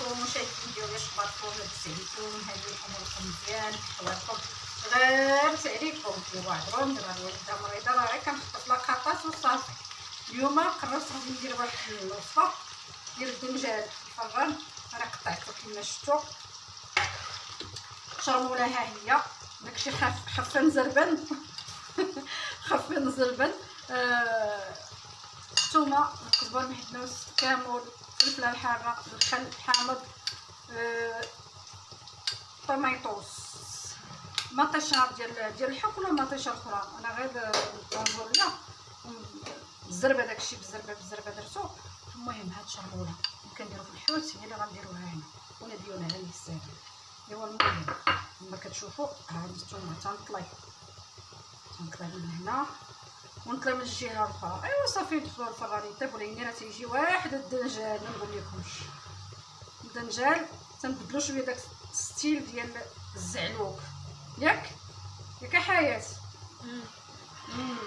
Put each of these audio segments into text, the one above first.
عليكم مشاهدين الفيديو واش اخباركم لاباس عليكم هاني اموركم مزيان حوالكم غير عليكم ايوا عذروني راه الوالده مريضه راه غير كنخطف لاقاطات وصافي اليوم قررت غادي ندير واحد الوصفه ديال الدنجال الفران أنا قطعته كما شفتوا شرموله ها هي داكشي خف خفه نزربن خفه نزربن آه... الثومه الكزبر المحدنوس الكمون الفلفله الحارة الخل الحامض آه... طميطوس مطيشة ديال ديال الحك ولا مطيشة أخرى أنا غير لا. بالزربه داكشي بالزربه بالزربه درتو. المهم هاد شرموله كنديرو في الحوت هي اللي غنديروها هنا. ونديونا على الساهل إيوا المهم كما كتشوفوا ها الثومه تنطلي. تنطلي من هنا. ونطلي من الجهه الاخرى ايوا صافي ندخلوا الفران يطيب وليني راه تيجي واحد الدنجال ما نقول لكمش. الدنجال تنبدلو شوية داك style ديال الزعلوك. ياك؟ ياك حياة.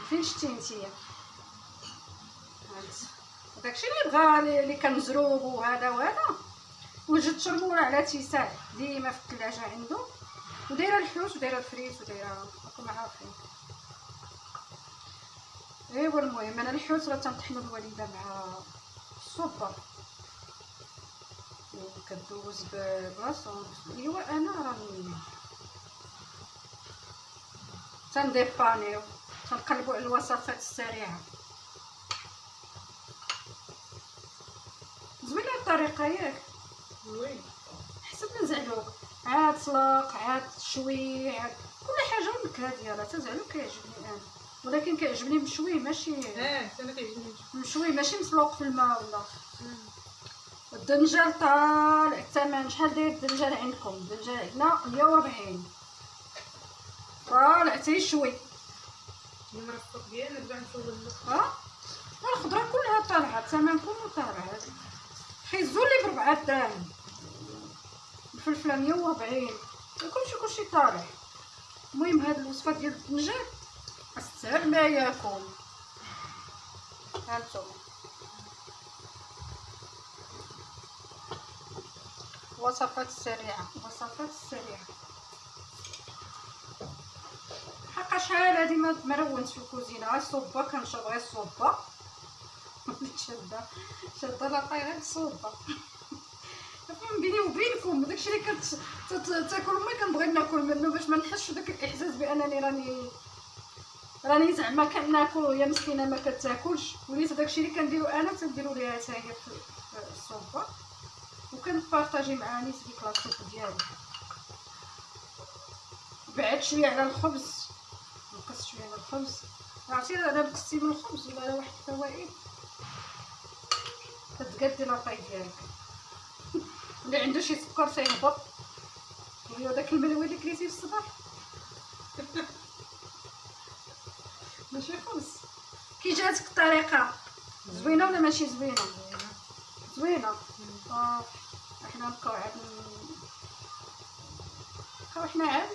فين شتي نتيا داكشي اللي بغا اللي كنزروب وهذا وهذا. وجدت شرموله على تيساع ديما في الثلاجة عنده. ودايرة الحوت ودايرة الفريت ودايره راكم عارفين ايوا المهم أنا الحوت راه تنطحنو الوالدة مع السوبر كدوز بلاصون أيوا أنا راني تنديبانيو تنقلبوا على الوصفات السريعة. زوينة الطريقة ياك. زوين حسب ما زعلوك عاد طلق عاد شوي عاد كل حاجة والنكهه ديالها تزعلوك كيعجبني أنا. ولكن كيعجبني مشوي ماشي آه أنا كيعجبني. مشوي ماشي مسلوق في الماء ولا الدنجال طالع الثمن شحال داير الدنجال عندكم؟ الدنجال عندنا 140 طالع تيشوي المرفق ديالنا نرجع نصور ها؟ الخضرة كلها طالعة الثمن كله طالع. خيزو لي بربعة دراهم الفلفلة 140 كلشي كلشي طالع. المهم هاد الوصفة ديال الدنجال استهل ما ياكل هانتوما وصفات سريعة وصفات سريعة. حقا شحال هادي ما مرونت في الكوزينة غير الصوبه كنشرب غير الصوبه شاده شاده لاقاي غير فهم بيني وبينكم داكشي اللي كت تاكل ما كنبغي ناكل منه باش ما نحسش بداك الإحساس بأنني راني راني زعما كناكل وهي مسكينة ما كتاكلش. وليت داكشي اللي كنديرو أنا تنديرو ليها حتى هي في الصوبه وكنبارطاجي مع نيس ديك لاصوب ديالي بعد شوية على الخبز. نقص شوية على الخبز. عرفتي أنا بكستي من الخبز ولا على واحد الفوائد؟ كتقادي la taille ديالك. اللي عنده شي سكر تيهبط هو داك الملوي اللي كليتي في الصباح ماشي خبز كي جاتك الطريقة زوينه ولا ماشي زوينه زوينه آه إحنا نبقاو عاد نبقاو حنا عاد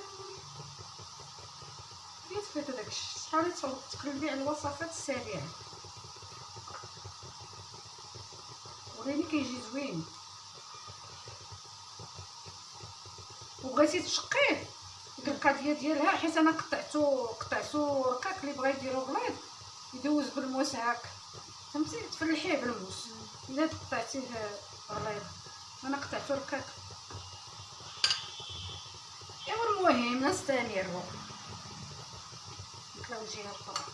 فين فات داك شحال تقريبا على الوصفات السريعه وريني كيجي زوين وبغيتي تشقيه ديك القضية ديالها حيت أنا قطعتو قطعتو رقاق اللي بغا يديرو غليظ يدوز بالموس هاك فهمتي تفلحيه بالموس. إلا قطعتيه غليظ أنا قطعتو رقاق ايوا المهم نستمروا نطلعو الجهه الاخرى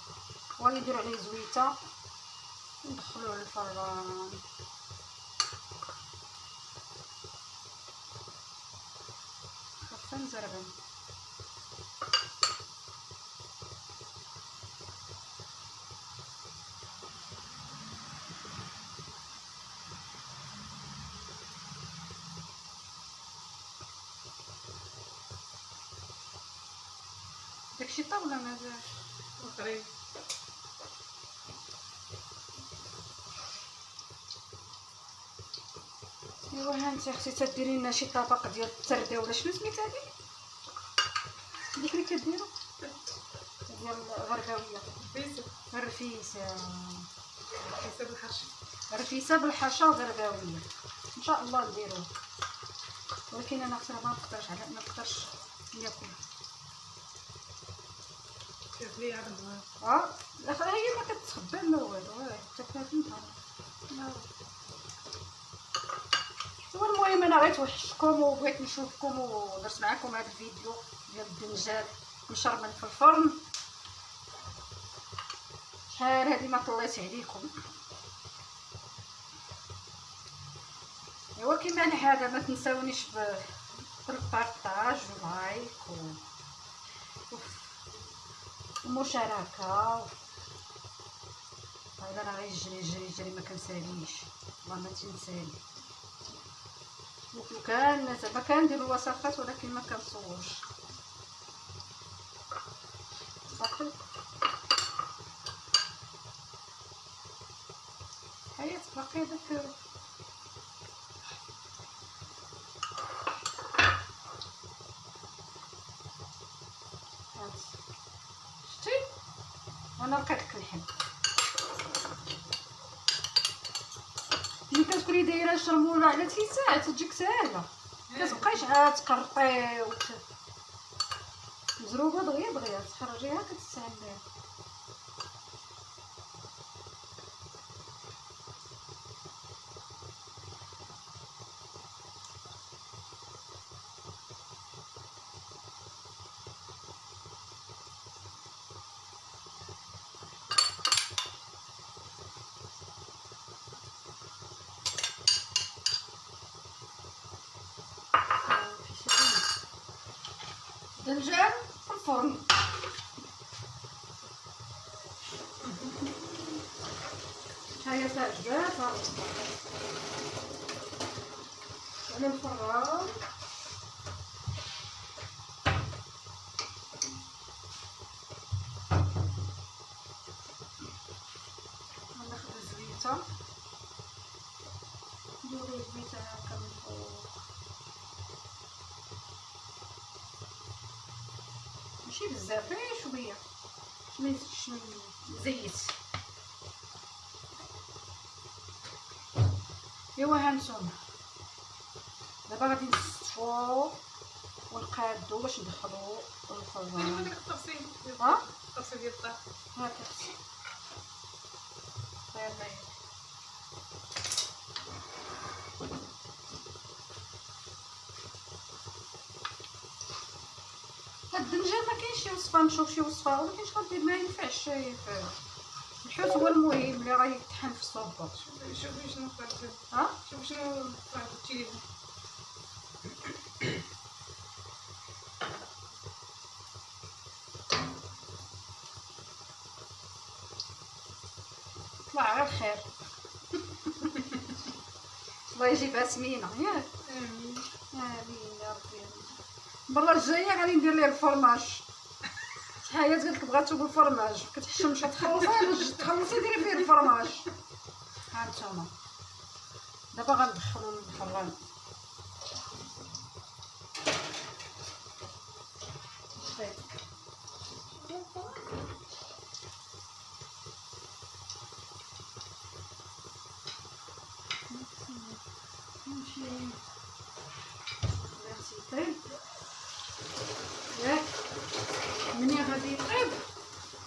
ونديرو عليه زويتة. ندخلوه للفران. زربن داكشي طاب ولا مازال وقريب ايوا ها انت أختي تديري لنا شي طبق ديال الترده ولا شنو سميتها هذيك ديك اللي كديروا ديال الغرباويه بيسو الرفيسه حسب الحرش رفيسه بالحشا وغرباويه ان شاء الله نديروه ولكن أنا أختي ما نقدرش على ما نقدرش ناكل شوف آه هي ما آه، المهم أنا غير توحشتكم وبغيت نشوفكم ودرت معكم هذا الفيديو ديال الدنجال مشرمل في الفرن شحال هادي ما طليت عليكم ايوا كيما العاده ما تنساونيش بالبارطاج واللايك و... ومشاركه هذا راه غيجري جري جري ما كنساليش. والله ما تنسالي. وكان زعما كندير الوصفات ولكن ما كنصورش. صافي. حياة باقي داك شرموله على تيساع تجيك ساهله كتبقايش عاد تقرطي وت... مزروبة دغيا دغيا تخرجيها كتستعمليها. دنجان في الفرن هيا تعجبات على الفران ماشي بزاف غير شوية. شوية شوية زيت. ايوا هانتوما دابا غادي نصفو ونقادو باش ندخلو التفصيل. ديال- ها؟ التفصيل ديال الطاح هاك يلا هاد الدنجال وصفه نشوف شي وصفه ولكن شغل دير ما ينفعش الحوت هو المهم اللي راه يطحن في الصوبه شوفي شنو طلعت ها شوفي شنو طلعت التليفون طلع غير خير الله يجيبها سمينه ياك امين امين يا ربي المره الجايه غادي ندير ليه الفرماج شحال قالت لك بغاتو بالفرماج كتحشمش تخلصي تخلصي ديري فيه الفرماج. ها انتوما دابا غندخلو الفران طيب. نمشي بلاتي يطيب ياك مني غادي يطيب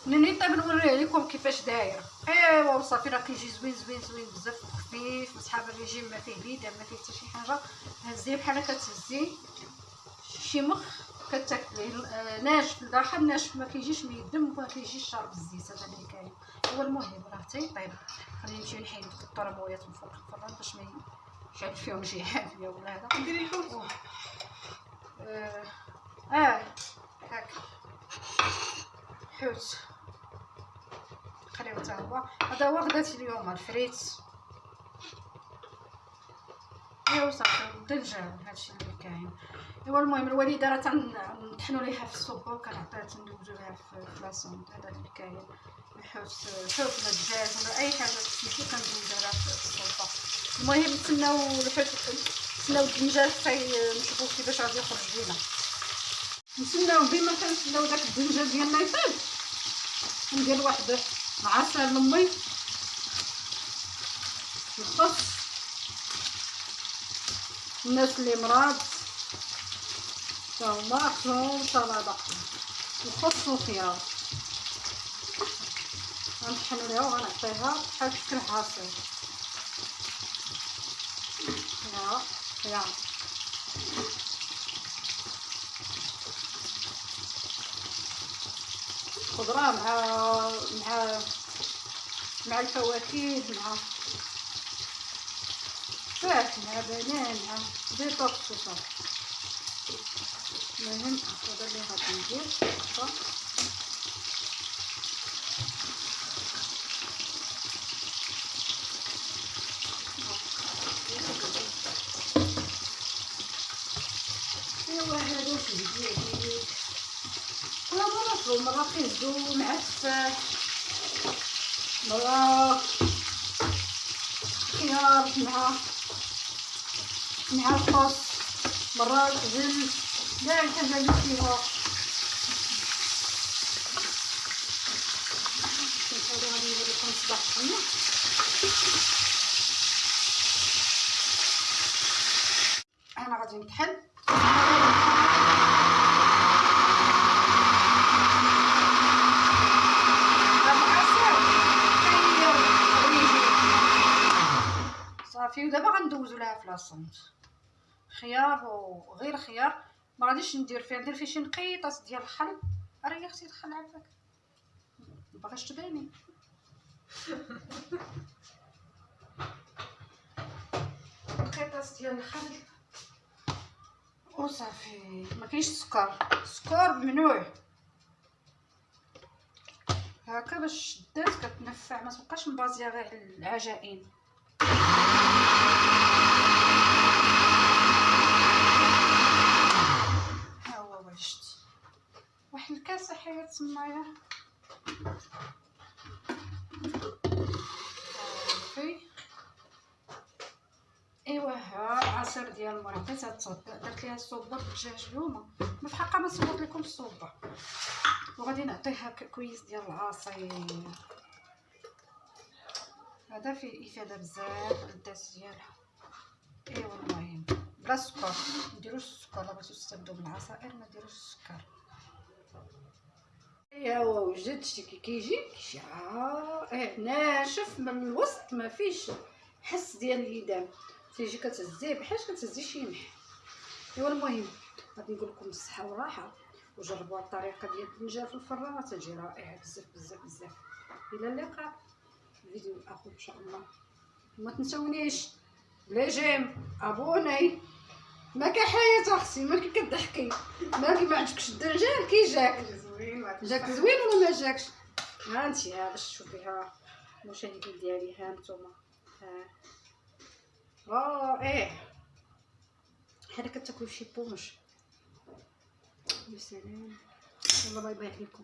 منين يطيب نوريه لكم كيفاش داير ايوا وصافي راه كيجي زوين زوين زوين بزاف خفيف صحاب الريجيم ما فيه بيدا ما فيه حتى شي حاجة هزيه بحال هكا تهزيه شي مخ كتاكليه آه، ناشف الداخل ناشف ما كيجيش ميدم وما كيجيش شارب الزيت هذا اللي كاين هو المهم راه حتى يطيب خلينا نمشيو نحيد الطرمويات من فوق الفران باش ما يشعل فيهم شي حاجة ولا هذا ديري الحوت آه آه هاك حوت خليو حتى هو هذا هو غداتي اليوم الفريت ايوا صافي الدنجان هادشي اللي كاين ايوا المهم الوالده راه تنطحنو ليها في الصوبه وكنعطيها تندوزو ليها في في لاصون هذا اللي كاين الحوت الحوت ولا الدجاج ولا اي حاجة سميتو كندوزو لها في الصوبه المهم نتسناو الحوت نتسناو الدنجال حتى نشوفو كيفاش غادي يخرج لينا نتسناو ديما كنتسناو داك الدنجال ديالنا يطيب ندير واحد العصير لمي الخس الناس اللي مرض طماطم سلطة وخس وخيار. غنطحن ليها وغنعطيها بحال شكل عصير ها خيار خضرة مع مع مع الفواكه مع تفاح مع بنان مع ديتوكس وصافي المهم اللي غادي ندير ايوا هذا تهديه ولا مرة مع التفاح مرة خيار مع مع الخس مرة العجل كاع الحاجة اللي فيها شوف هذا غادي ندير لكم صباح الخميس أنا غادي نطحن صافي غندوزو لها في لاصونت خيار وغير خيار ما غاديش ندير فيها ندير فيه شي نقيطات ديال الخل راه يا أختي الخل عافاك مبغاش تباني. نقيطات ديال الخل وصافي ما كاينش السكر السكر ممنوع هكا باش شدات كتنفع ما تبقاش مبازية غير العجائن ها هو واجد الكاسة حياة تمايا صافي ايوا ها العصير ديال عطيتها تصدق درت ليها الصوبه بالدجاج اليوم. ما في حقها ما صوبت لكم الصوبه وغادي نعطيها كويس ديال العصير. هذا فيه إفادة بزاف للذات ديالها. ايوا المهم. بلا سكر. نديروش السكر. لا بغيتو تستافدوا من العصائر ما ديروش السكر. ايوا وجدت كي كيجي كيجي آه ناشف من الوسط ما فيش حس ديال اليدام تيجي كتهزيه بحال كتهزي شي ملح أيوا المهم غادي نقول لكم الصحه والراحة. وجربوا الطريقة ديال الدنجه في الفران تجي رائعة بزاف بزاف بزاف. إلى اللقاء. في الفيديو الآخر إن شاء الله. ما تنسونيش لي جيم ابوني ما كحياة أختي ما كي كضحكي. ما ما عجبكش الدنجال كي جاك. زوين جاك زوين ولا ما جاكش ها انت ها باش تشوفيها المشاهدين ديالي ها نتوما ها آه إيه حنا كتاكلوا شي بونج يا سلام يلا باي باي عليكم